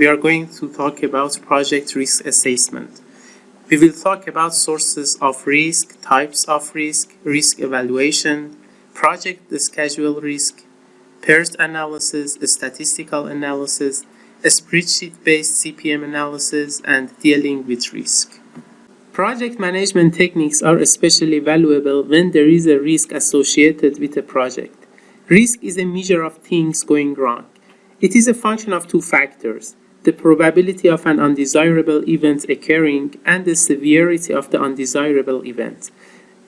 we are going to talk about project risk assessment. We will talk about sources of risk, types of risk, risk evaluation, project schedule risk, PERT analysis, statistical analysis, spreadsheet-based CPM analysis, and dealing with risk. Project management techniques are especially valuable when there is a risk associated with a project. Risk is a measure of things going wrong. It is a function of two factors, the probability of an undesirable event occurring and the severity of the undesirable event.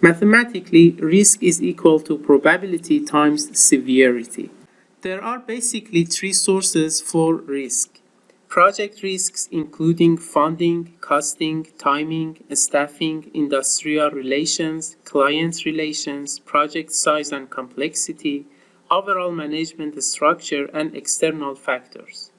Mathematically, risk is equal to probability times severity. There are basically three sources for risk. Project risks including funding, costing, timing, staffing, industrial relations, client relations, project size and complexity, overall management structure, and external factors.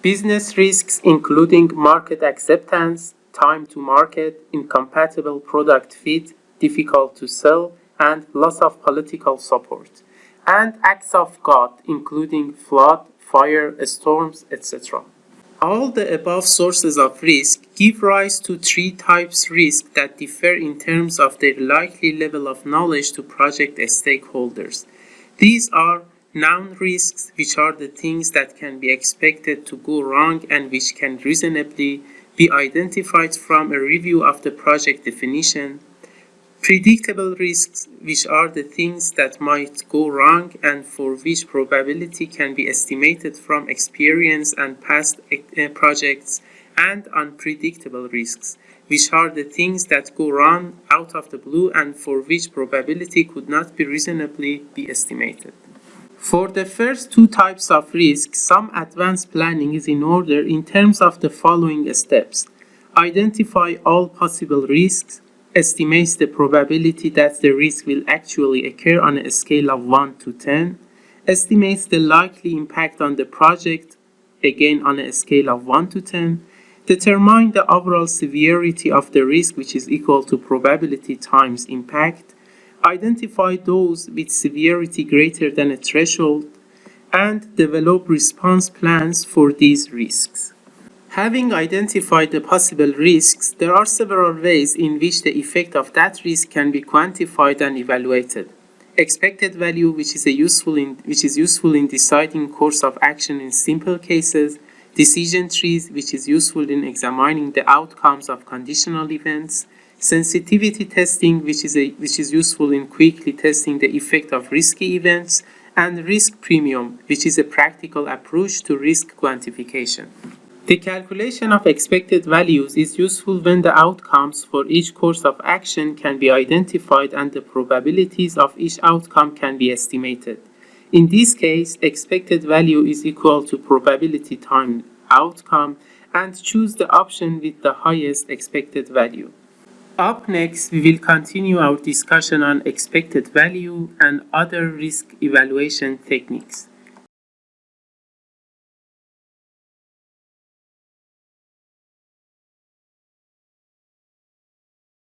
Business risks including market acceptance, time to market, incompatible product fit, difficult to sell, and loss of political support. And acts of God including flood, fire, storms, etc. All the above sources of risk give rise to three types risk that differ in terms of their likely level of knowledge to project stakeholders. These are Known risks, which are the things that can be expected to go wrong and which can reasonably be identified from a review of the project definition. Predictable risks, which are the things that might go wrong and for which probability can be estimated from experience and past uh, projects. And unpredictable risks, which are the things that go wrong out of the blue and for which probability could not be reasonably be estimated. For the first two types of risk, some advanced planning is in order in terms of the following steps. Identify all possible risks, estimates the probability that the risk will actually occur on a scale of 1 to 10, estimates the likely impact on the project, again on a scale of 1 to 10, determine the overall severity of the risk which is equal to probability times impact, identify those with severity greater than a threshold, and develop response plans for these risks. Having identified the possible risks, there are several ways in which the effect of that risk can be quantified and evaluated. Expected value, which is, useful in, which is useful in deciding course of action in simple cases, decision trees, which is useful in examining the outcomes of conditional events, sensitivity testing, which is, a, which is useful in quickly testing the effect of risky events, and risk premium, which is a practical approach to risk quantification. The calculation of expected values is useful when the outcomes for each course of action can be identified and the probabilities of each outcome can be estimated. In this case, expected value is equal to probability times outcome and choose the option with the highest expected value. Up next, we will continue our discussion on expected value and other risk evaluation techniques.